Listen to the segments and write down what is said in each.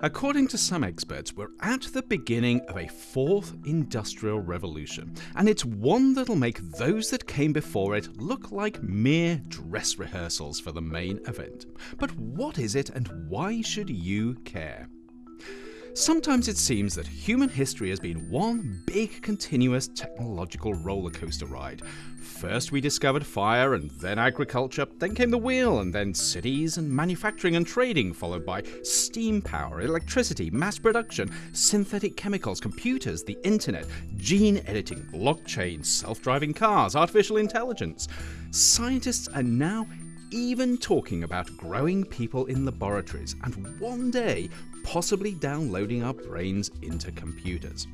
According to some experts, we're at the beginning of a fourth industrial revolution, and it's one that'll make those that came before it look like mere dress rehearsals for the main event. But what is it, and why should you care? Sometimes it seems that human history has been one big continuous technological rollercoaster ride. First we discovered fire and then agriculture, then came the wheel and then cities and manufacturing and trading followed by steam power, electricity, mass production, synthetic chemicals, computers, the internet, gene editing, blockchain, self-driving cars, artificial intelligence. Scientists are now even talking about growing people in laboratories and one day possibly downloading our brains into computers.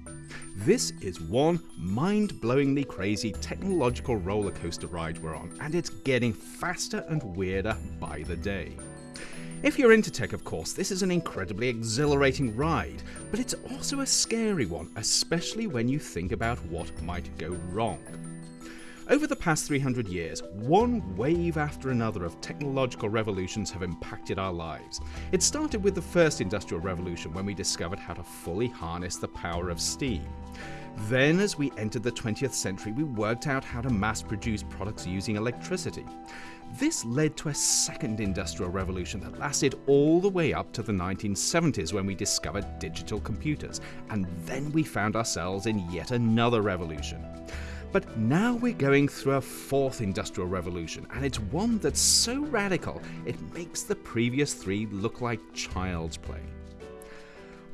This is one mind-blowingly crazy technological rollercoaster ride we're on, and it's getting faster and weirder by the day. If you're into tech, of course, this is an incredibly exhilarating ride, but it's also a scary one, especially when you think about what might go wrong. Over the past 300 years, one wave after another of technological revolutions have impacted our lives. It started with the first industrial revolution when we discovered how to fully harness the power of steam. Then, as we entered the 20th century, we worked out how to mass produce products using electricity. This led to a second industrial revolution that lasted all the way up to the 1970s when we discovered digital computers, and then we found ourselves in yet another revolution. But now we're going through a fourth industrial revolution, and it's one that's so radical it makes the previous three look like child's play.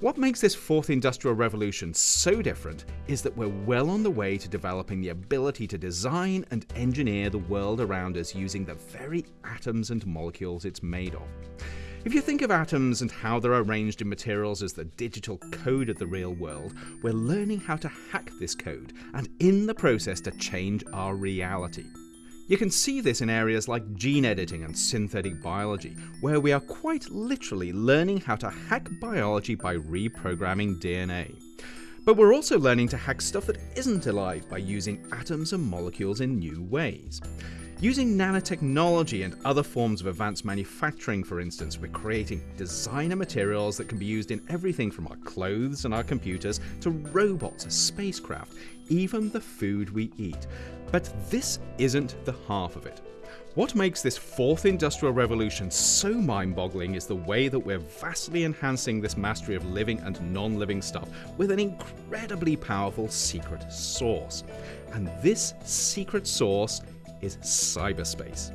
What makes this fourth industrial revolution so different is that we're well on the way to developing the ability to design and engineer the world around us using the very atoms and molecules it's made of. If you think of atoms and how they're arranged in materials as the digital code of the real world, we're learning how to hack this code and in the process to change our reality. You can see this in areas like gene editing and synthetic biology, where we are quite literally learning how to hack biology by reprogramming DNA. But we're also learning to hack stuff that isn't alive by using atoms and molecules in new ways. Using nanotechnology and other forms of advanced manufacturing, for instance, we're creating designer materials that can be used in everything from our clothes and our computers to robots, spacecraft, even the food we eat. But this isn't the half of it. What makes this fourth industrial revolution so mind-boggling is the way that we're vastly enhancing this mastery of living and non-living stuff with an incredibly powerful secret source. And this secret source is cyberspace.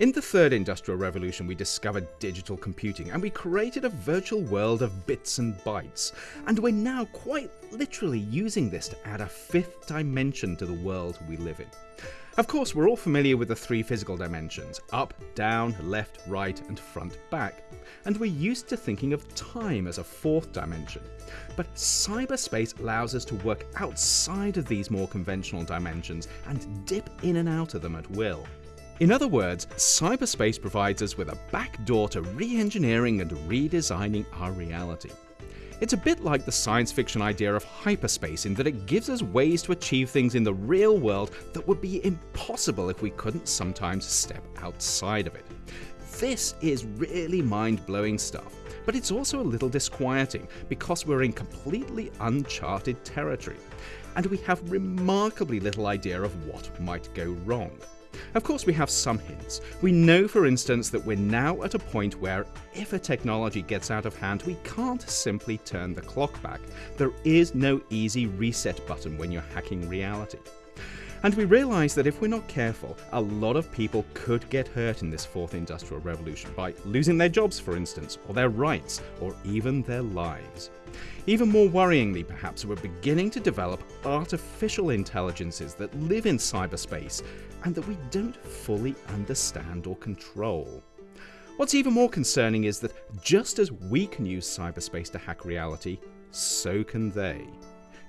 In the third industrial revolution, we discovered digital computing and we created a virtual world of bits and bytes. And we're now quite literally using this to add a fifth dimension to the world we live in. Of course, we're all familiar with the three physical dimensions up, down, left, right, and front, back. And we're used to thinking of time as a fourth dimension. But cyberspace allows us to work outside of these more conventional dimensions and dip in and out of them at will. In other words, cyberspace provides us with a backdoor to re-engineering and redesigning our reality. It's a bit like the science fiction idea of hyperspace in that it gives us ways to achieve things in the real world that would be impossible if we couldn't sometimes step outside of it. This is really mind-blowing stuff, but it's also a little disquieting because we're in completely uncharted territory, and we have remarkably little idea of what might go wrong. Of course, we have some hints. We know, for instance, that we're now at a point where if a technology gets out of hand, we can't simply turn the clock back. There is no easy reset button when you're hacking reality. And we realise that if we're not careful, a lot of people could get hurt in this fourth industrial revolution by losing their jobs, for instance, or their rights, or even their lives. Even more worryingly, perhaps, we're beginning to develop artificial intelligences that live in cyberspace and that we don't fully understand or control. What's even more concerning is that just as we can use cyberspace to hack reality, so can they.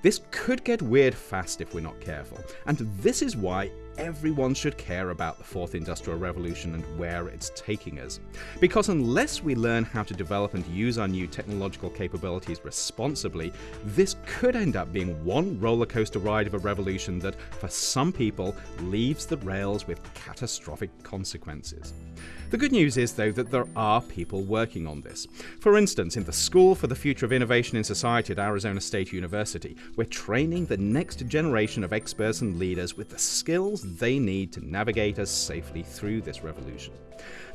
This could get weird fast if we're not careful, and this is why everyone should care about the fourth industrial revolution and where it's taking us. Because unless we learn how to develop and use our new technological capabilities responsibly, this could end up being one roller coaster ride of a revolution that, for some people, leaves the rails with catastrophic consequences. The good news is, though, that there are people working on this. For instance, in the School for the Future of Innovation in Society at Arizona State University, we're training the next generation of experts and leaders with the skills they need to navigate us safely through this revolution.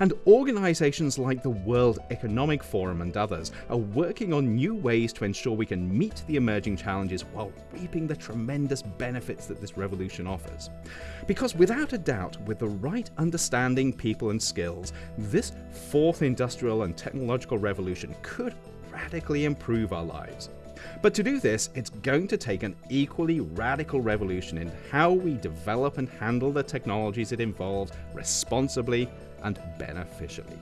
And organizations like the World Economic Forum and others are working on new ways to ensure we can meet the emerging challenges while reaping the tremendous benefits that this revolution offers. Because without a doubt, with the right understanding, people, and skills, this fourth industrial and technological revolution could radically improve our lives. But to do this, it's going to take an equally radical revolution in how we develop and handle the technologies it involves responsibly and beneficially.